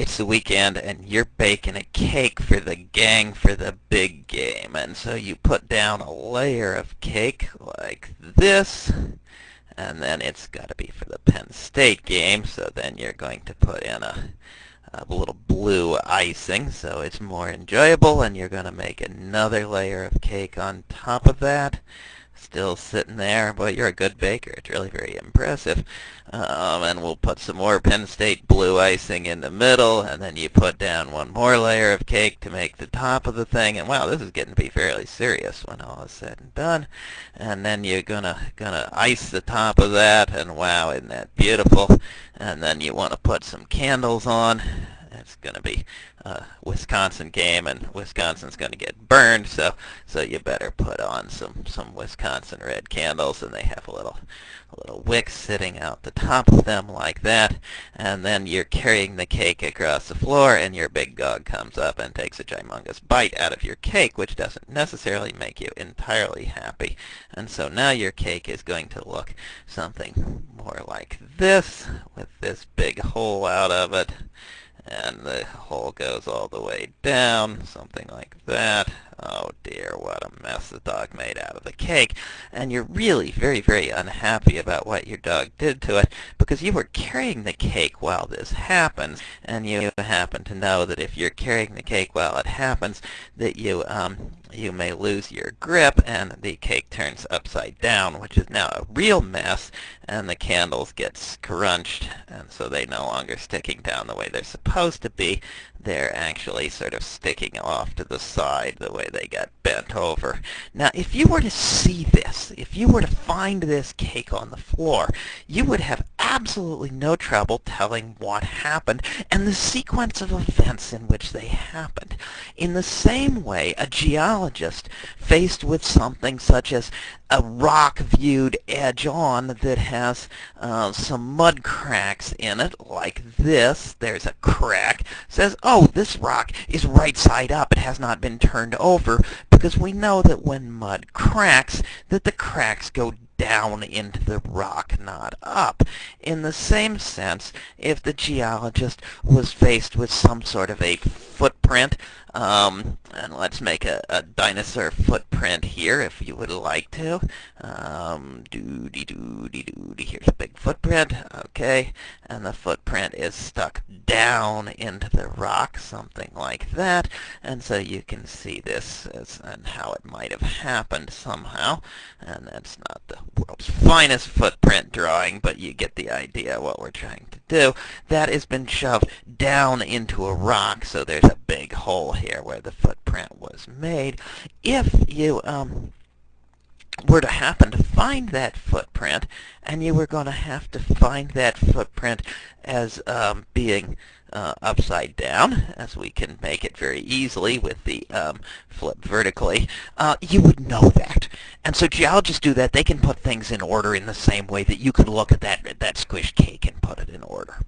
it's the weekend and you're baking a cake for the gang for the big game. And so you put down a layer of cake like this, and then it's got to be for the Penn State game, so then you're going to put in a, a little blue icing so it's more enjoyable, and you're going to make another layer of cake on top of that still sitting there. Boy, you're a good baker. It's really very impressive. Um, and we'll put some more Penn State blue icing in the middle, and then you put down one more layer of cake to make the top of the thing. And wow, this is getting to be fairly serious when all is said and done. And then you're gonna gonna ice the top of that, and wow, isn't that beautiful? And then you want to put some candles on it's going to be a Wisconsin game, and Wisconsin's going to get burned. So, so you better put on some some Wisconsin red candles, and they have a little a little wick sitting out the top of them like that. And then you're carrying the cake across the floor, and your big dog comes up and takes a humongous bite out of your cake, which doesn't necessarily make you entirely happy. And so now your cake is going to look something more like this, with this big hole out of it and the hole goes all the way down, something like that. Oh dear, what a mess the dog made out of the cake. And you're really very, very unhappy about what your dog did to it because you were carrying the cake while this happens. And you happen to know that if you're carrying the cake while it happens, that you, um, you may lose your grip and the cake turns upside down, which is now a real mess, and the candles get scrunched, and so they no longer sticking down the way they're supposed to be. They're actually sort of sticking off to the side the way they got bent over. Now, if you were to see this, if you were to find this cake on the floor, you would have absolutely no trouble telling what happened and the sequence of events in which they happened. In the same way, a geologist faced with something such as a rock viewed edge on that has uh, some mud cracks in it, like this. There's a crack. Says, oh, this rock is right side up. It has not been turned over because we know that when mud cracks, that the cracks go down into the rock, not up. In the same sense, if the geologist was faced with some sort of a footprint, um, and let's make a, a, dinosaur footprint here if you would like to. Um, doody doody doody. Here's a big footprint. Okay, and the footprint is stuck down into the rock, something like that. And so you can see this as, and how it might have happened somehow. And that's not the world's finest footprint drawing, but you get the idea what we're trying to do. That has been shoved down into a rock, so there's a big hole here where the footprint was made. If you um, were to happen to find that footprint, and you were going to have to find that footprint as um, being uh, upside down, as we can make it very easily with the um, flip vertically, uh, you would know that. And so geologists do that. They can put things in order in the same way that you could look at that, that squished cake and put it in order.